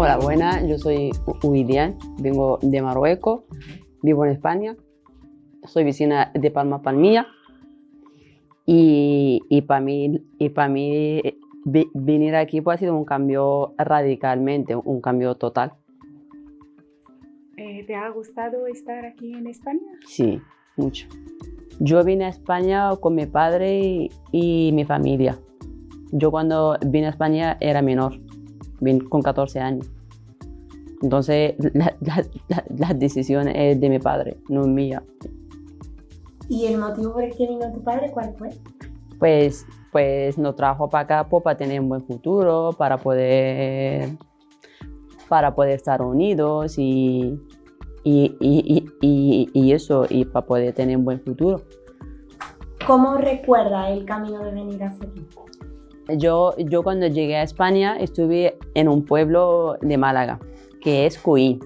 Hola, buenas. Yo soy Uidian, vengo de Marruecos, vivo en España. Soy vecina de Palma Palmilla. Y, y para mí, y para mí venir aquí pues, ha sido un cambio radicalmente, un cambio total. Eh, ¿Te ha gustado estar aquí en España? Sí, mucho. Yo vine a España con mi padre y, y mi familia. Yo cuando vine a España era menor vine con 14 años. Entonces, la, la, decisión es de mi padre, no mía. ¿Y el motivo por el que vino tu padre cuál fue? Pues, pues nos trajo para acá pues, para tener un buen futuro, para poder, para poder estar unidos y, y, y, y, y eso, y para poder tener un buen futuro. ¿Cómo recuerda el camino de venir hacia aquí? Yo, yo cuando llegué a España estuve en un pueblo de Málaga, que es Cuí.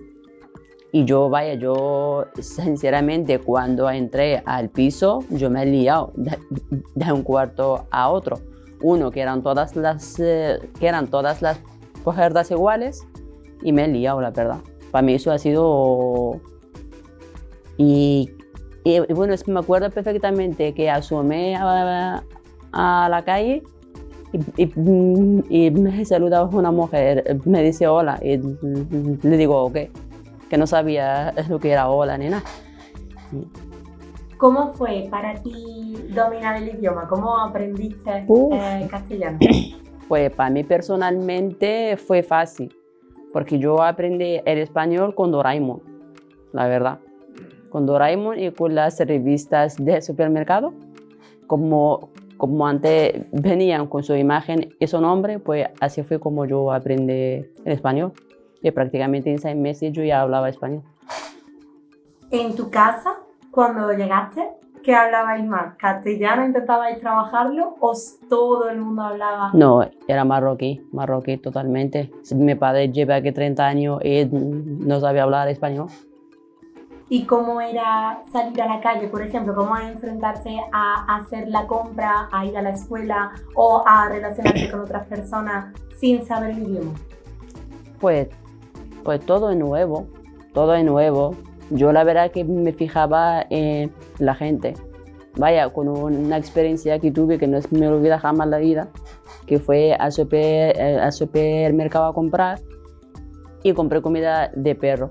Y yo, vaya, yo sinceramente cuando entré al piso, yo me he liado de, un cuarto a otro. Uno, que eran todas las, eh, que eran todas las puertas iguales y me he liado, la verdad. Para mí eso ha sido... Y, y bueno, me acuerdo perfectamente que asomé a la calle y, me saluda una mujer, me dice hola y le digo ok, que no sabía lo que era hola ni nada. ¿Cómo fue para ti dominar el idioma? ¿Cómo aprendiste eh, castellano? Pues para mí personalmente fue fácil, porque yo aprendí el español con Doraemon, la verdad. Con Doraemon y con las revistas de supermercado. Como, como antes venían con su imagen y su nombre, pues así fue como yo aprendí el español. Y prácticamente en seis meses yo ya hablaba español. ¿En tu casa, cuando llegaste, qué hablabais más? ¿Castellano intentabais trabajarlo o todo el mundo hablaba? No, era marroquí, marroquí totalmente. Mi padre lleva aquí 30 años y no sabía hablar español y cómo era salir a la calle, por ejemplo, cómo enfrentarse a hacer la compra, a ir a la escuela o a relacionarse con otras personas sin saber el idioma. Pues, pues todo es nuevo, todo es nuevo. Yo la verdad que me fijaba en la gente. Vaya, con una experiencia que tuve que no me olvida jamás la vida, que fue al, super, eh, al supermercado a comprar y compré comida de perro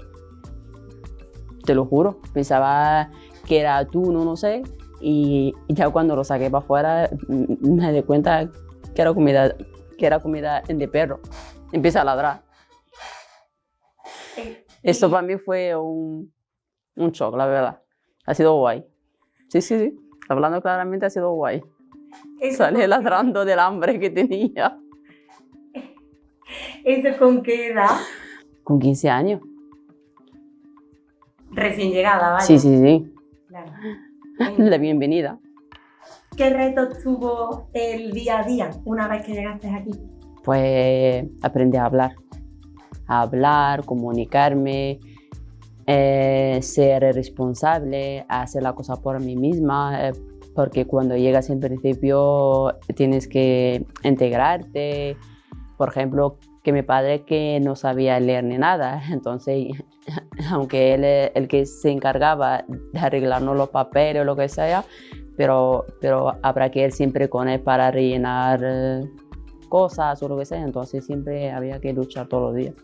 te lo juro. Pensaba que era atún no sé, y ya cuando lo saqué para afuera me di cuenta que era comida, que era comida de perro. Empieza a ladrar. Esto para mí fue un, un shock, la verdad. Ha sido guay. Sí, sí, sí. Hablando claramente ha sido guay. Salí ladrando del hambre que tenía. ¿Eso con qué edad? Con 15 años. Recién llegada, ¿vale? Sí, sí, sí. Claro. La bienvenida. ¿Qué retos tuvo el día a día una vez que llegaste aquí? Pues aprendí a hablar. A hablar, comunicarme, eh, ser responsable, hacer la cosa por mí misma, eh, porque cuando llegas en principio tienes que integrarte. Por ejemplo, que mi padre que no sabía leer ni nada, entonces aunque él es el que se encargaba de arreglarnos los papeles o lo que sea, pero, pero habrá que ir siempre con él para rellenar eh, cosas o lo que sea, entonces siempre había que luchar todos los días.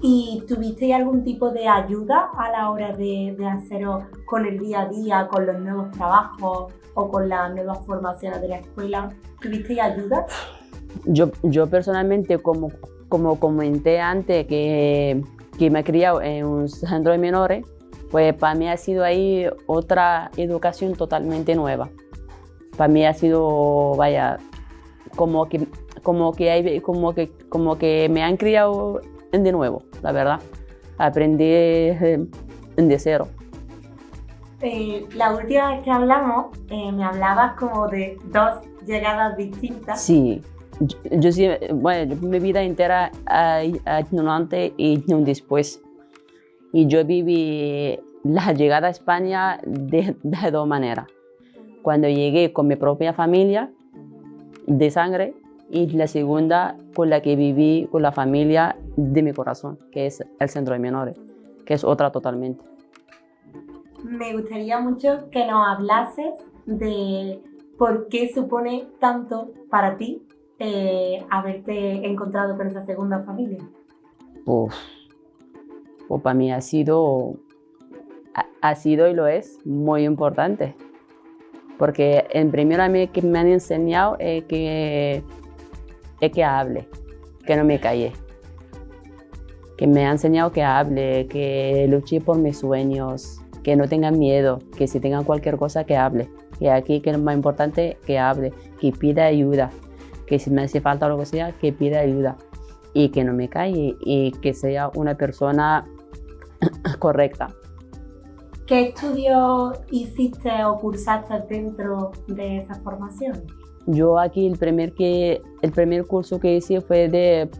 ¿Y tuviste algún tipo de ayuda a la hora de, de hacerlo con el día a día, con los nuevos trabajos o con las nuevas formaciones de la escuela? ¿Tuviste ayuda? Yo, yo personalmente, como, como comenté antes, que, que me he criado en un centro de menores, pues para mí ha sido ahí otra educación totalmente nueva. Para mí ha sido, vaya, como que, como que, hay, como que, como que me han criado de nuevo, la verdad. Aprendí de cero. Eh, la última vez que hablamos, eh, me hablabas como de dos llegadas distintas. Sí, yo, bueno, mi vida entera hay, un antes y un después. Y yo viví la llegada a España de, de dos maneras. Cuando llegué con mi propia familia de sangre y la segunda con la que viví con la familia de mi corazón, que es el centro de menores, que es otra totalmente. Me gustaría mucho que nos hablases de por qué supone tanto para ti eh, haberte encontrado con esa segunda familia. Pues para mí ha sido, ha, sido y lo es muy importante. Porque en primero a mí que me han enseñado es que, que hable, que no me calle. Que me han enseñado que hable, que luche por mis sueños, que no tengan miedo, que si tengan cualquier cosa que hable. Que aquí que es más importante que hable, que pida ayuda, que si me hace falta lo que sea, que pida ayuda y que no me calle y que sea una persona correcta. ¿Qué estudio hiciste o cursaste dentro de esa formación? Yo aquí el primer, que, el primer curso que hice fue de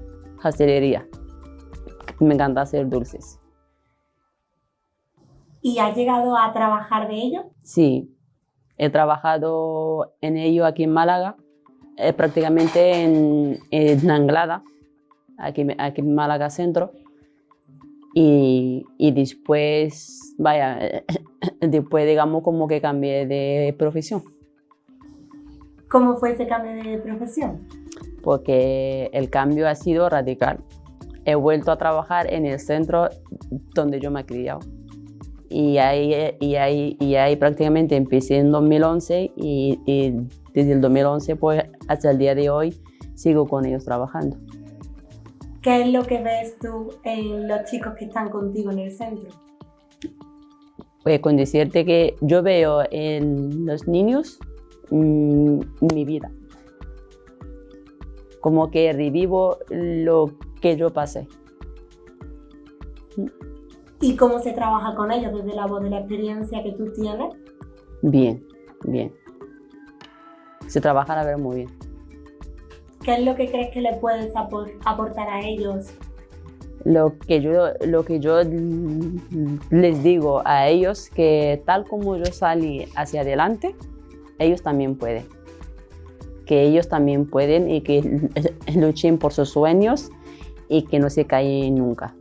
pastelería. Me encanta hacer dulces. ¿Y has llegado a trabajar de ello? Sí, he trabajado en ello aquí en Málaga, eh, prácticamente en, en Anglada, aquí, aquí en Málaga Centro. Y, y, después, vaya, después digamos como que cambié de profesión. ¿Cómo fue ese cambio de profesión? Porque el cambio ha sido radical. He vuelto a trabajar en el centro donde yo me he criado y ahí, y ahí, y ahí prácticamente empecé en 2011 y, desde el 2011 pues hasta el día de hoy sigo con ellos trabajando. ¿Qué es lo que ves tú en los chicos que están contigo en el centro? Pues con decirte que yo veo en los niños mm, mi vida. Como que revivo lo que yo pasé. ¿Y cómo se trabaja con ellos desde la voz de la experiencia que tú tienes? Bien, bien. Se trabaja a ver muy bien. ¿Qué es lo que crees que le puedes aportar a ellos? Lo que yo, lo que yo les digo a ellos que tal como yo salí hacia adelante, ellos también pueden. Que ellos también pueden y que luchen por sus sueños y que no se caen nunca.